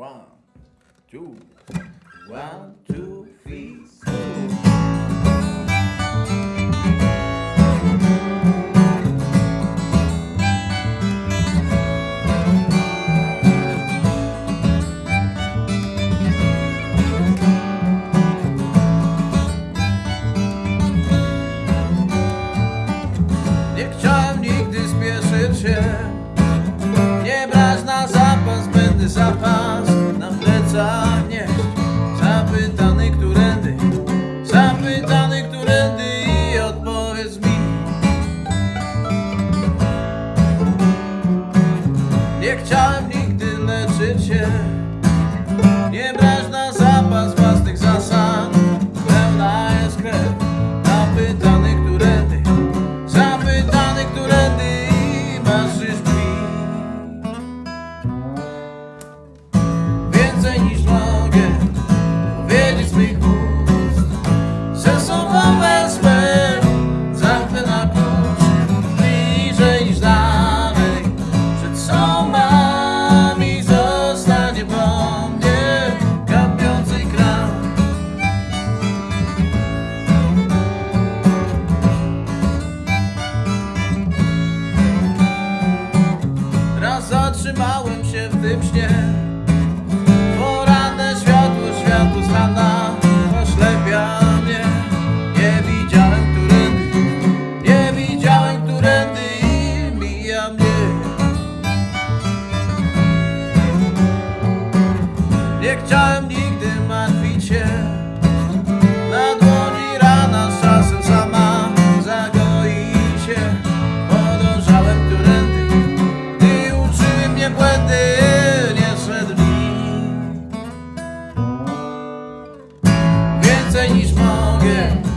One, two, one, two, three, nigdy spieszyć się. Nie brać na zapas, będę zapas ஏன்ற zatrzymałem się w tym śnie. Poranne światło, światło z rana oślepia mnie. Nie widziałem którędy, nie widziałem którędy i mija mnie. Nie chciałem song, yeah.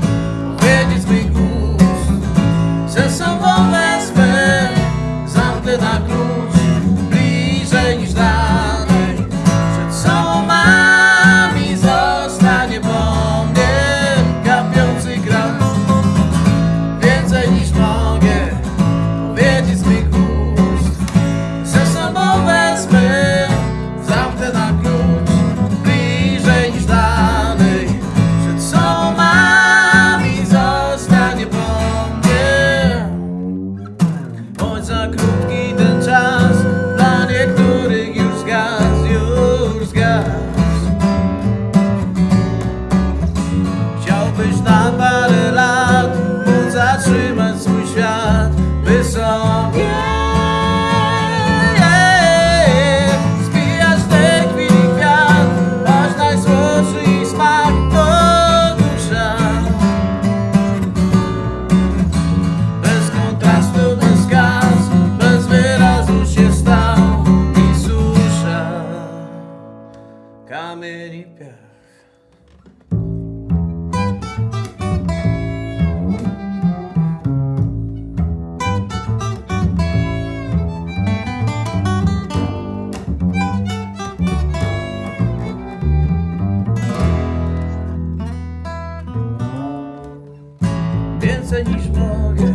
Pensa em esmoga,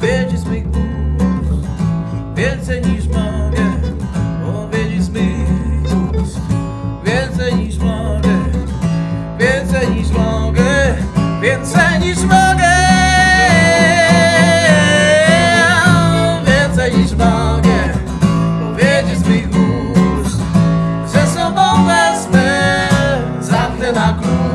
vejo-se-me Pensa em. I grow.